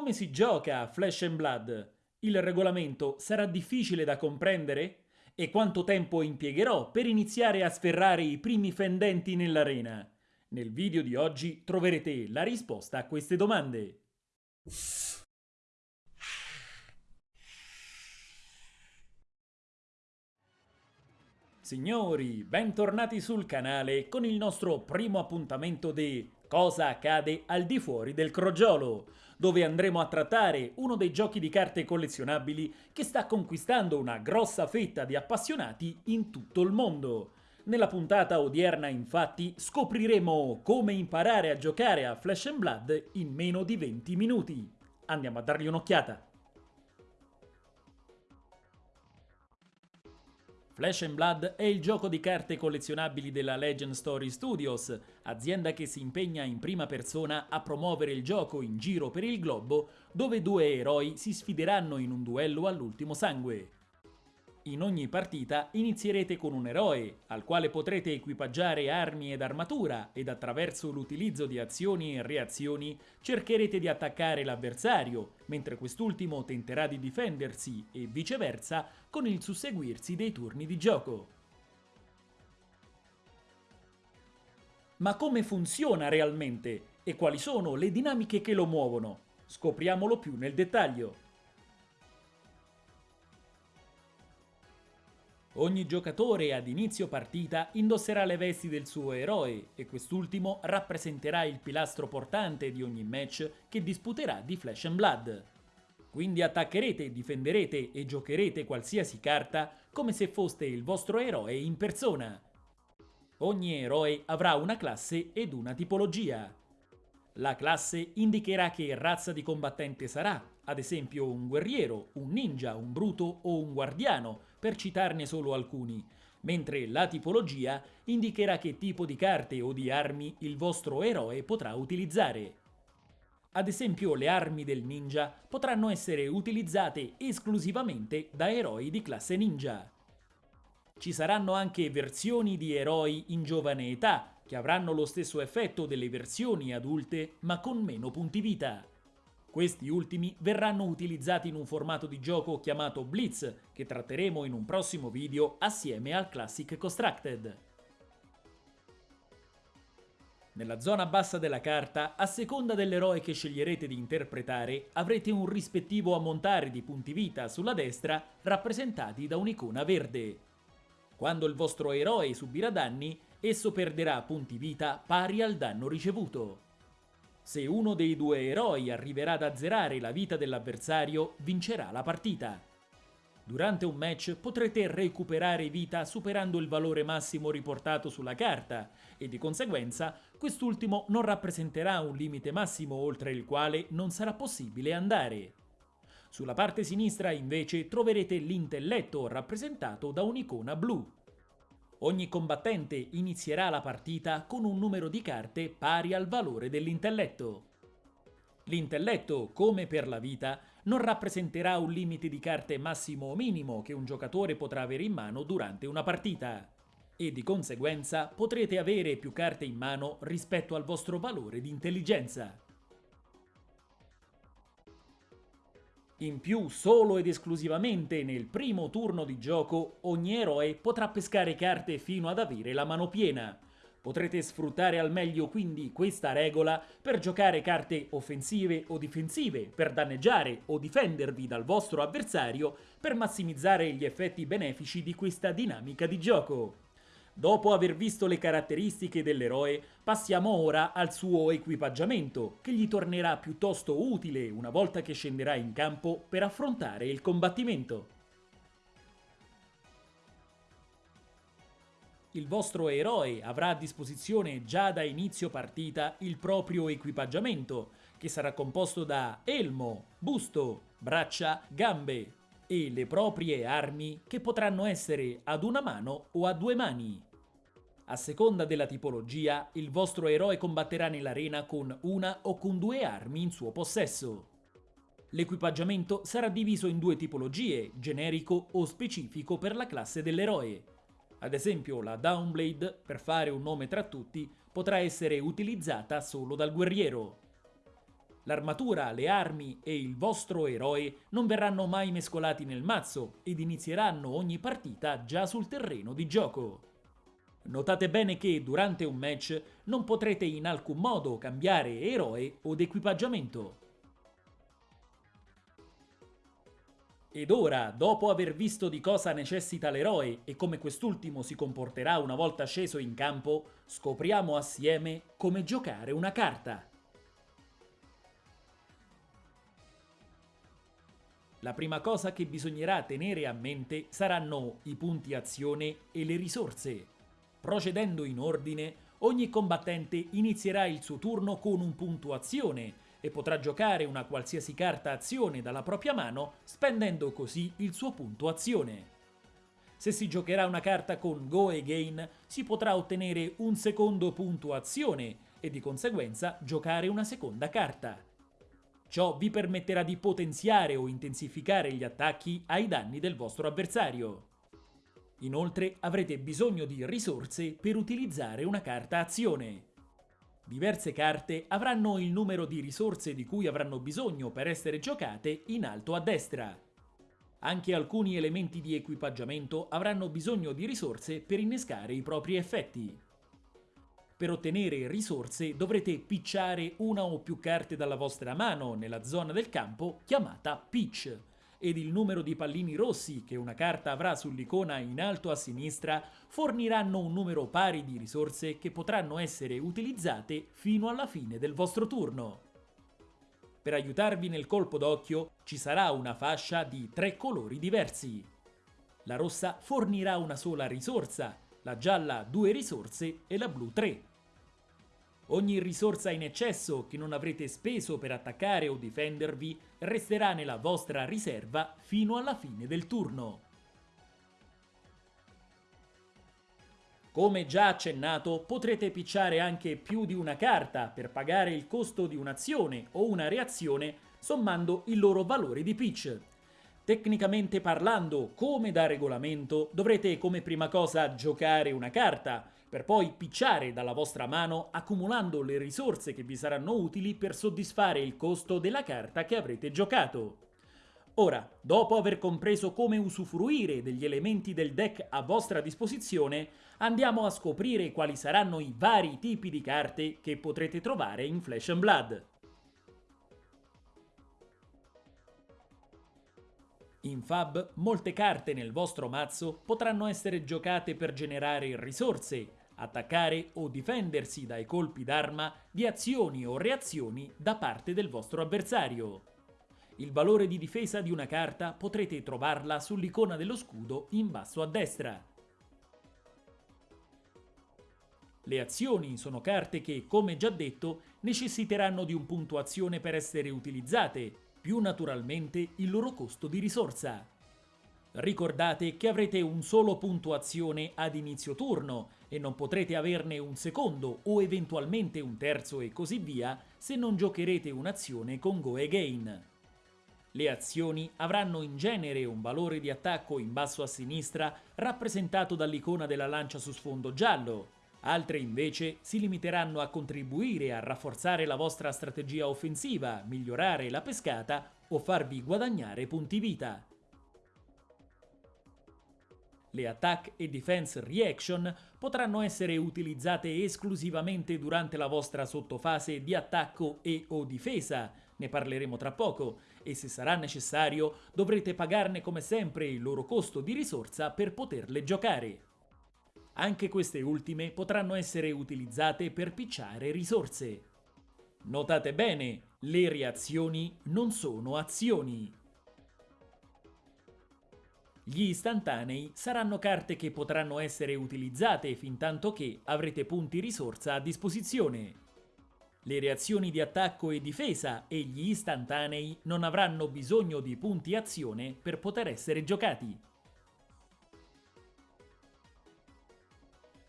come si gioca a Flash and Blood? Il regolamento sarà difficile da comprendere? E quanto tempo impiegherò per iniziare a sferrare i primi fendenti nell'arena? Nel video di oggi troverete la risposta a queste domande. Signori, bentornati sul canale con il nostro primo appuntamento di Cosa accade al di fuori del crogiolo, dove andremo a trattare uno dei giochi di carte collezionabili che sta conquistando una grossa fetta di appassionati in tutto il mondo. Nella puntata odierna infatti scopriremo come imparare a giocare a Flash Blood in meno di 20 minuti. Andiamo a dargli un'occhiata. Flash and Blood è il gioco di carte collezionabili della Legend Story Studios, azienda che si impegna in prima persona a promuovere il gioco in giro per il globo, dove due eroi si sfideranno in un duello all'ultimo sangue. In ogni partita inizierete con un eroe, al quale potrete equipaggiare armi ed armatura ed attraverso l'utilizzo di azioni e reazioni cercherete di attaccare l'avversario, mentre quest'ultimo tenterà di difendersi e viceversa con il susseguirsi dei turni di gioco. Ma come funziona realmente e quali sono le dinamiche che lo muovono? Scopriamolo più nel dettaglio. Ogni giocatore ad inizio partita indosserà le vesti del suo eroe e quest'ultimo rappresenterà il pilastro portante di ogni match che disputerà di Flash and Blood. Quindi attaccherete, difenderete e giocherete qualsiasi carta come se foste il vostro eroe in persona. Ogni eroe avrà una classe ed una tipologia. La classe indicherà che razza di combattente sarà, ad esempio un guerriero, un ninja, un bruto o un guardiano, per citarne solo alcuni, mentre la tipologia indicherà che tipo di carte o di armi il vostro eroe potrà utilizzare. Ad esempio le armi del ninja potranno essere utilizzate esclusivamente da eroi di classe ninja. Ci saranno anche versioni di eroi in giovane età, che avranno lo stesso effetto delle versioni adulte ma con meno punti vita. Questi ultimi verranno utilizzati in un formato di gioco chiamato Blitz, che tratteremo in un prossimo video assieme al Classic Constructed. Nella zona bassa della carta, a seconda dell'eroe che sceglierete di interpretare, avrete un rispettivo ammontare di punti vita sulla destra rappresentati da un'icona verde. Quando il vostro eroe subirà danni, esso perderà punti vita pari al danno ricevuto. Se uno dei due eroi arriverà ad azzerare la vita dell'avversario, vincerà la partita. Durante un match potrete recuperare vita superando il valore massimo riportato sulla carta e di conseguenza quest'ultimo non rappresenterà un limite massimo oltre il quale non sarà possibile andare. Sulla parte sinistra invece troverete l'intelletto rappresentato da un'icona blu. Ogni combattente inizierà la partita con un numero di carte pari al valore dell'intelletto. L'intelletto, come per la vita, non rappresenterà un limite di carte massimo o minimo che un giocatore potrà avere in mano durante una partita e di conseguenza potrete avere più carte in mano rispetto al vostro valore di intelligenza. In più, solo ed esclusivamente nel primo turno di gioco, ogni eroe potrà pescare carte fino ad avere la mano piena. Potrete sfruttare al meglio quindi questa regola per giocare carte offensive o difensive, per danneggiare o difendervi dal vostro avversario, per massimizzare gli effetti benefici di questa dinamica di gioco. Dopo aver visto le caratteristiche dell'eroe, passiamo ora al suo equipaggiamento, che gli tornerà piuttosto utile una volta che scenderà in campo per affrontare il combattimento. Il vostro eroe avrà a disposizione già da inizio partita il proprio equipaggiamento, che sarà composto da elmo, busto, braccia, gambe, e le proprie armi che potranno essere ad una mano o a due mani. A seconda della tipologia, il vostro eroe combatterà nell'arena con una o con due armi in suo possesso. L'equipaggiamento sarà diviso in due tipologie, generico o specifico per la classe dell'eroe. Ad esempio la Downblade, per fare un nome tra tutti, potrà essere utilizzata solo dal guerriero. L'armatura, le armi e il vostro eroe non verranno mai mescolati nel mazzo ed inizieranno ogni partita già sul terreno di gioco. Notate bene che durante un match non potrete in alcun modo cambiare eroe od equipaggiamento. Ed ora, dopo aver visto di cosa necessita l'eroe e come quest'ultimo si comporterà una volta sceso in campo, scopriamo assieme come giocare una carta. La prima cosa che bisognerà tenere a mente saranno i punti azione e le risorse. Procedendo in ordine, ogni combattente inizierà il suo turno con un punto azione e potrà giocare una qualsiasi carta azione dalla propria mano spendendo così il suo punto azione. Se si giocherà una carta con Go Again si potrà ottenere un secondo punto azione e di conseguenza giocare una seconda carta. Ciò vi permetterà di potenziare o intensificare gli attacchi ai danni del vostro avversario. Inoltre avrete bisogno di risorse per utilizzare una carta azione. Diverse carte avranno il numero di risorse di cui avranno bisogno per essere giocate in alto a destra. Anche alcuni elementi di equipaggiamento avranno bisogno di risorse per innescare i propri effetti. Per ottenere risorse dovrete picciare una o più carte dalla vostra mano nella zona del campo chiamata pitch ed il numero di pallini rossi che una carta avrà sull'icona in alto a sinistra forniranno un numero pari di risorse che potranno essere utilizzate fino alla fine del vostro turno. Per aiutarvi nel colpo d'occhio ci sarà una fascia di tre colori diversi. La rossa fornirà una sola risorsa, la gialla due risorse e la blu tre. Ogni risorsa in eccesso che non avrete speso per attaccare o difendervi resterà nella vostra riserva fino alla fine del turno. Come già accennato, potrete picciare anche più di una carta per pagare il costo di un'azione o una reazione sommando il loro valore di pitch. Tecnicamente parlando, come da regolamento, dovrete come prima cosa giocare una carta, per poi picciare dalla vostra mano accumulando le risorse che vi saranno utili per soddisfare il costo della carta che avrete giocato. Ora, dopo aver compreso come usufruire degli elementi del deck a vostra disposizione, andiamo a scoprire quali saranno i vari tipi di carte che potrete trovare in Flesh and Blood. In Fab, molte carte nel vostro mazzo potranno essere giocate per generare risorse, attaccare o difendersi dai colpi d'arma di azioni o reazioni da parte del vostro avversario. Il valore di difesa di una carta potrete trovarla sull'icona dello scudo in basso a destra. Le azioni sono carte che, come già detto, necessiteranno di un punto azione per essere utilizzate, più naturalmente il loro costo di risorsa. Ricordate che avrete un solo punto azione ad inizio turno e non potrete averne un secondo o eventualmente un terzo e così via se non giocherete un'azione con Go Again. Le azioni avranno in genere un valore di attacco in basso a sinistra rappresentato dall'icona della lancia su sfondo giallo, altre invece si limiteranno a contribuire a rafforzare la vostra strategia offensiva, migliorare la pescata o farvi guadagnare punti vita. Le attack e defense reaction potranno essere utilizzate esclusivamente durante la vostra sottofase di attacco e o difesa, ne parleremo tra poco, e se sarà necessario dovrete pagarne come sempre il loro costo di risorsa per poterle giocare. Anche queste ultime potranno essere utilizzate per picciare risorse. Notate bene, le reazioni non sono azioni. Gli istantanei saranno carte che potranno essere utilizzate fin tanto che avrete punti risorsa a disposizione. Le reazioni di attacco e difesa e gli istantanei non avranno bisogno di punti azione per poter essere giocati.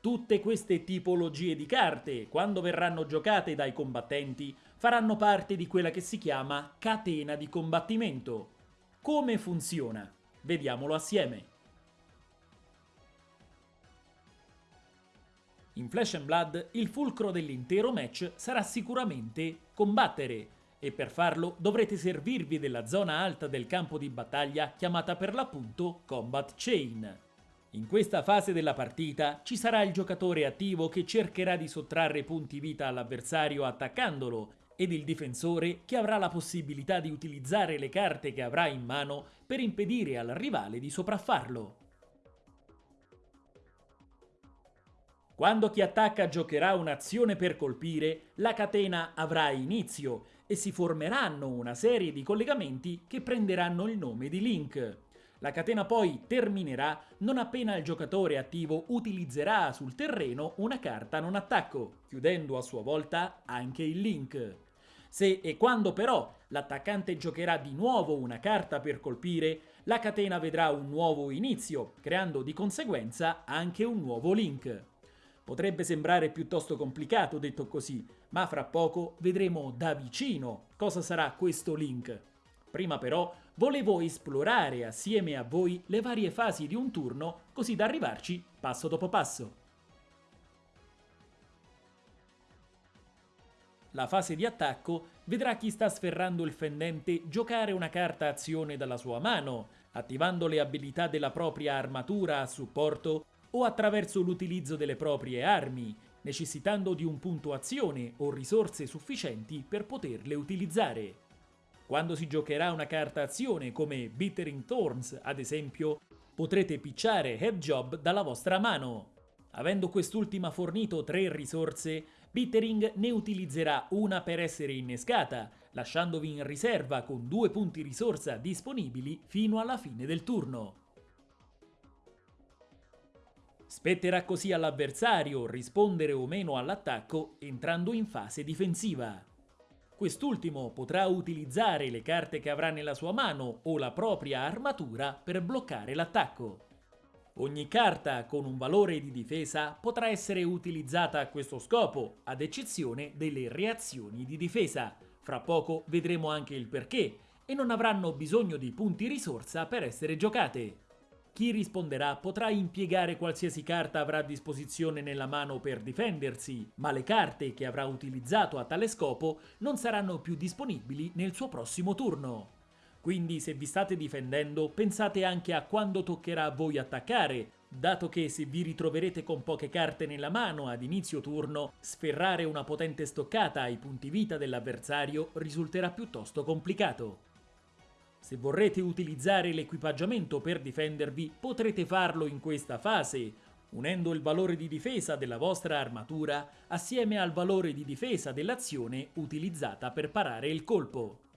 Tutte queste tipologie di carte, quando verranno giocate dai combattenti, faranno parte di quella che si chiama catena di combattimento. Come funziona? Vediamolo assieme. In Flash and Blood il fulcro dell'intero match sarà sicuramente combattere e per farlo dovrete servirvi della zona alta del campo di battaglia chiamata per l'appunto Combat Chain. In questa fase della partita ci sarà il giocatore attivo che cercherà di sottrarre punti vita all'avversario attaccandolo ed il difensore che avrà la possibilità di utilizzare le carte che avrà in mano per impedire al rivale di sopraffarlo. Quando chi attacca giocherà un'azione per colpire, la catena avrà inizio e si formeranno una serie di collegamenti che prenderanno il nome di link. La catena poi terminerà non appena il giocatore attivo utilizzerà sul terreno una carta non attacco, chiudendo a sua volta anche il link. Se e quando però l'attaccante giocherà di nuovo una carta per colpire, la catena vedrà un nuovo inizio, creando di conseguenza anche un nuovo link. Potrebbe sembrare piuttosto complicato detto così, ma fra poco vedremo da vicino cosa sarà questo link. Prima però volevo esplorare assieme a voi le varie fasi di un turno così da arrivarci passo dopo passo. La fase di attacco vedrà chi sta sferrando il fendente giocare una carta azione dalla sua mano, attivando le abilità della propria armatura a supporto o attraverso l'utilizzo delle proprie armi, necessitando di un punto azione o risorse sufficienti per poterle utilizzare. Quando si giocherà una carta azione come Bittering Thorns, ad esempio, potrete picciare Head Job dalla vostra mano. Avendo quest'ultima fornito tre risorse, Bittering ne utilizzerà una per essere innescata, lasciandovi in riserva con due punti risorsa disponibili fino alla fine del turno. Spetterà così all'avversario rispondere o meno all'attacco entrando in fase difensiva. Quest'ultimo potrà utilizzare le carte che avrà nella sua mano o la propria armatura per bloccare l'attacco. Ogni carta con un valore di difesa potrà essere utilizzata a questo scopo, ad eccezione delle reazioni di difesa. Fra poco vedremo anche il perché, e non avranno bisogno di punti risorsa per essere giocate. Chi risponderà potrà impiegare qualsiasi carta avrà a disposizione nella mano per difendersi, ma le carte che avrà utilizzato a tale scopo non saranno più disponibili nel suo prossimo turno. Quindi se vi state difendendo pensate anche a quando toccherà a voi attaccare, dato che se vi ritroverete con poche carte nella mano ad inizio turno, sferrare una potente stoccata ai punti vita dell'avversario risulterà piuttosto complicato. Se vorrete utilizzare l'equipaggiamento per difendervi, potrete farlo in questa fase, unendo il valore di difesa della vostra armatura assieme al valore di difesa dell'azione utilizzata per parare il colpo.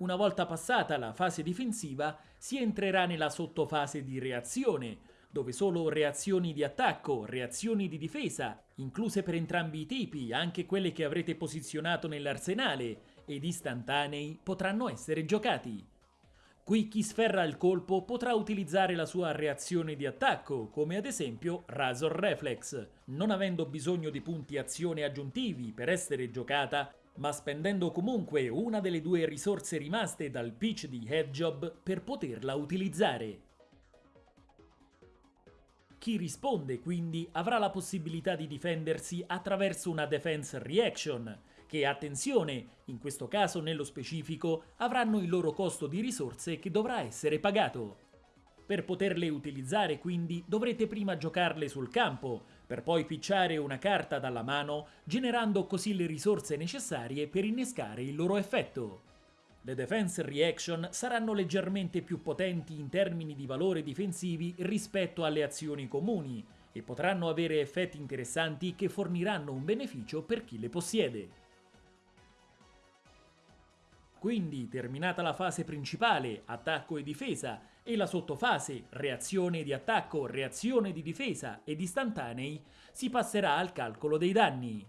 Una volta passata la fase difensiva, si entrerà nella sottofase di reazione, dove solo reazioni di attacco, reazioni di difesa, incluse per entrambi i tipi, anche quelle che avrete posizionato nell'arsenale, ed istantanei potranno essere giocati. Qui chi sferra il colpo potrà utilizzare la sua reazione di attacco, come ad esempio Razor Reflex, non avendo bisogno di punti azione aggiuntivi per essere giocata, ma spendendo comunque una delle due risorse rimaste dal pitch di Headjob per poterla utilizzare. Chi risponde quindi avrà la possibilità di difendersi attraverso una defense reaction, che attenzione, in questo caso nello specifico, avranno il loro costo di risorse che dovrà essere pagato. Per poterle utilizzare quindi dovrete prima giocarle sul campo, per poi picciare una carta dalla mano, generando così le risorse necessarie per innescare il loro effetto. Le defense reaction saranno leggermente più potenti in termini di valore difensivi rispetto alle azioni comuni e potranno avere effetti interessanti che forniranno un beneficio per chi le possiede. Quindi, terminata la fase principale, attacco e difesa, e la sottofase, reazione di attacco, reazione di difesa ed istantanei, si passerà al calcolo dei danni.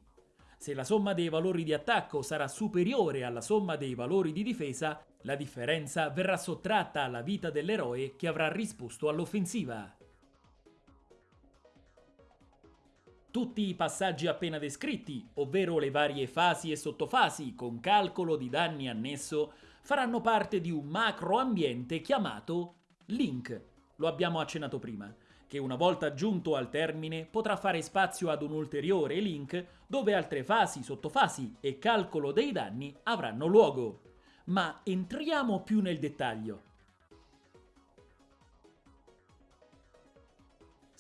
Se la somma dei valori di attacco sarà superiore alla somma dei valori di difesa, la differenza verrà sottratta alla vita dell'eroe che avrà risposto all'offensiva. Tutti i passaggi appena descritti, ovvero le varie fasi e sottofasi con calcolo di danni annesso, faranno parte di un macro ambiente chiamato Link. Lo abbiamo accennato prima che una volta giunto al termine potrà fare spazio ad un ulteriore link dove altre fasi, sottofasi e calcolo dei danni avranno luogo. Ma entriamo più nel dettaglio.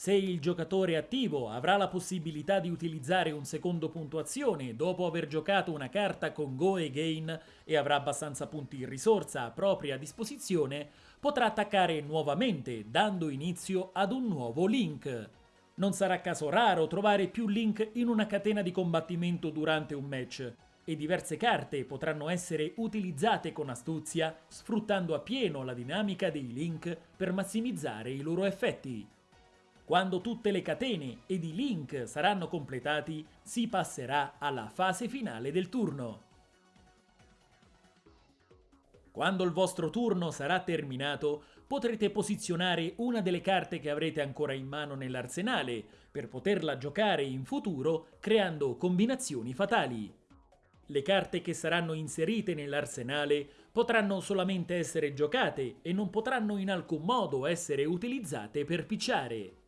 Se il giocatore attivo avrà la possibilità di utilizzare un secondo puntuazione dopo aver giocato una carta con Go e Gain e avrà abbastanza punti in risorsa a propria disposizione, potrà attaccare nuovamente dando inizio ad un nuovo link. Non sarà caso raro trovare più link in una catena di combattimento durante un match e diverse carte potranno essere utilizzate con astuzia sfruttando appieno la dinamica dei link per massimizzare i loro effetti. Quando tutte le catene ed i link saranno completati, si passerà alla fase finale del turno. Quando il vostro turno sarà terminato, potrete posizionare una delle carte che avrete ancora in mano nell'arsenale per poterla giocare in futuro creando combinazioni fatali. Le carte che saranno inserite nell'arsenale potranno solamente essere giocate e non potranno in alcun modo essere utilizzate per picciare.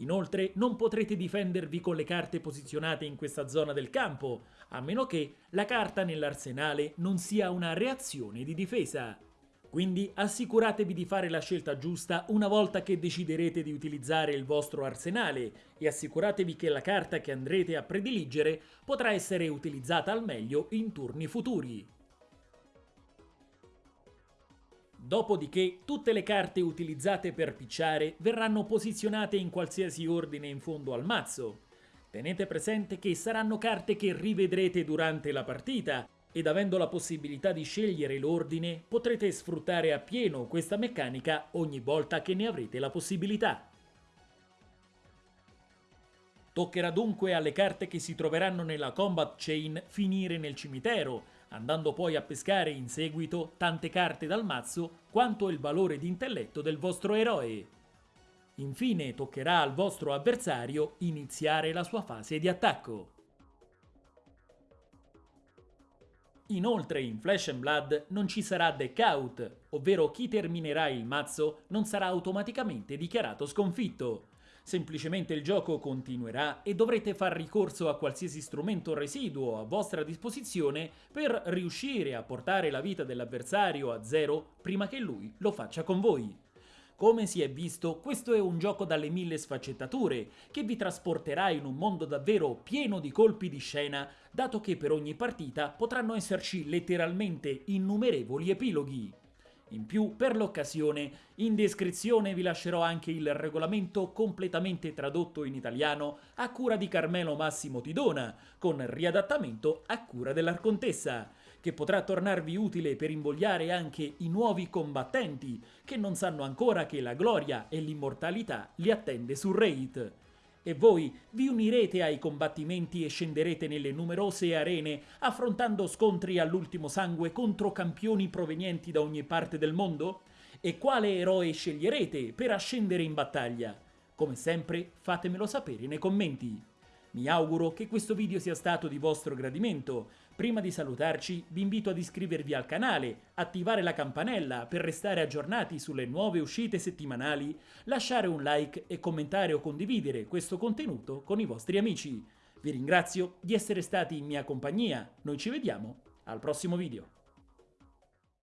Inoltre non potrete difendervi con le carte posizionate in questa zona del campo, a meno che la carta nell'arsenale non sia una reazione di difesa. Quindi assicuratevi di fare la scelta giusta una volta che deciderete di utilizzare il vostro arsenale e assicuratevi che la carta che andrete a prediligere potrà essere utilizzata al meglio in turni futuri. Dopodiché tutte le carte utilizzate per picciare verranno posizionate in qualsiasi ordine in fondo al mazzo. Tenete presente che saranno carte che rivedrete durante la partita ed avendo la possibilità di scegliere l'ordine potrete sfruttare appieno questa meccanica ogni volta che ne avrete la possibilità. Toccherà dunque alle carte che si troveranno nella combat chain finire nel cimitero, andando poi a pescare in seguito tante carte dal mazzo quanto il valore di intelletto del vostro eroe. Infine toccherà al vostro avversario iniziare la sua fase di attacco. Inoltre in Flash and Blood non ci sarà deck out, ovvero chi terminerà il mazzo non sarà automaticamente dichiarato sconfitto, Semplicemente il gioco continuerà e dovrete far ricorso a qualsiasi strumento residuo a vostra disposizione per riuscire a portare la vita dell'avversario a zero prima che lui lo faccia con voi. Come si è visto, questo è un gioco dalle mille sfaccettature, che vi trasporterà in un mondo davvero pieno di colpi di scena, dato che per ogni partita potranno esserci letteralmente innumerevoli epiloghi. In più, per l'occasione, in descrizione vi lascerò anche il regolamento completamente tradotto in italiano a cura di Carmelo Massimo Tidona, con riadattamento a cura dell'Arcontessa, che potrà tornarvi utile per invogliare anche i nuovi combattenti, che non sanno ancora che la gloria e l'immortalità li attende su Raid e voi vi unirete ai combattimenti e scenderete nelle numerose arene affrontando scontri all'ultimo sangue contro campioni provenienti da ogni parte del mondo? E quale eroe sceglierete per ascendere in battaglia? Come sempre fatemelo sapere nei commenti. Mi auguro che questo video sia stato di vostro gradimento. Prima di salutarci vi invito ad iscrivervi al canale, attivare la campanella per restare aggiornati sulle nuove uscite settimanali, lasciare un like e commentare o condividere questo contenuto con i vostri amici. Vi ringrazio di essere stati in mia compagnia, noi ci vediamo al prossimo video.